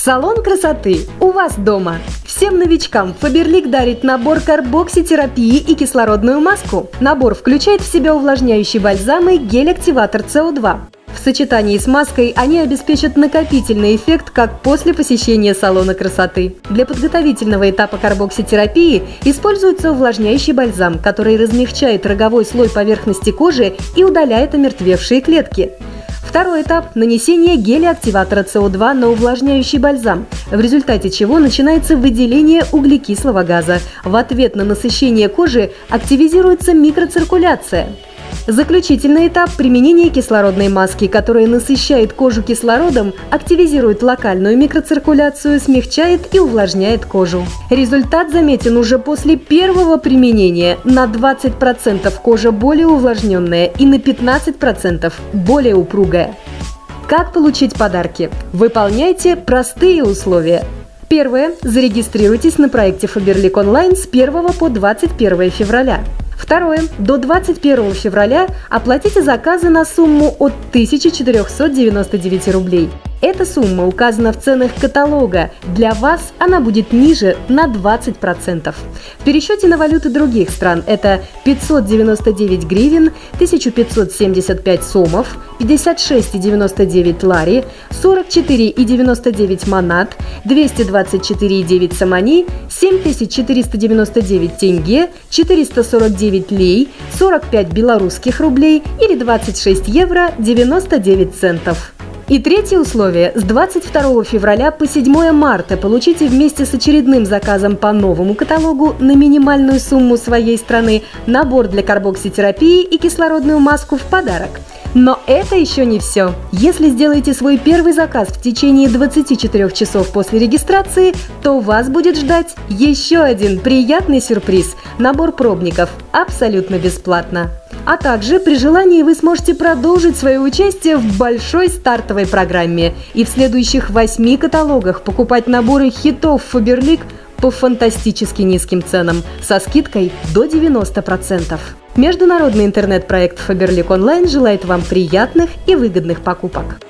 Салон красоты у вас дома. Всем новичкам Фаберлик дарит набор карбокситерапии и кислородную маску. Набор включает в себя увлажняющий бальзам и гель-активатор СО2. В сочетании с маской они обеспечат накопительный эффект, как после посещения салона красоты. Для подготовительного этапа карбокситерапии используется увлажняющий бальзам, который размягчает роговой слой поверхности кожи и удаляет омертвевшие клетки. Второй этап – нанесение геля-активатора СО2 на увлажняющий бальзам, в результате чего начинается выделение углекислого газа. В ответ на насыщение кожи активизируется микроциркуляция. Заключительный этап – применение кислородной маски, которая насыщает кожу кислородом, активизирует локальную микроциркуляцию, смягчает и увлажняет кожу. Результат заметен уже после первого применения. На 20% кожа более увлажненная и на 15% более упругая. Как получить подарки? Выполняйте простые условия. Первое. Зарегистрируйтесь на проекте Faberlic Online с 1 по 21 февраля. Второе. До 21 февраля оплатите заказы на сумму от 1499 рублей. Эта сумма указана в ценах каталога. Для вас она будет ниже на 20%. В пересчете на валюты других стран это 599 гривен, 1575 сомов, 56,99 лари, 44,99 манат, 224,9 самани, 7499 тенге, 449 лей, 45 белорусских рублей или 26 евро 99 центов. И третье условие. С 22 февраля по 7 марта получите вместе с очередным заказом по новому каталогу на минимальную сумму своей страны набор для карбокситерапии и кислородную маску в подарок. Но это еще не все. Если сделаете свой первый заказ в течение 24 часов после регистрации, то вас будет ждать еще один приятный сюрприз – набор пробников абсолютно бесплатно. А также при желании вы сможете продолжить свое участие в большой стартовой программе и в следующих восьми каталогах покупать наборы хитов Фаберлик по фантастически низким ценам со скидкой до 90%. Международный интернет-проект Faberlic Online желает вам приятных и выгодных покупок.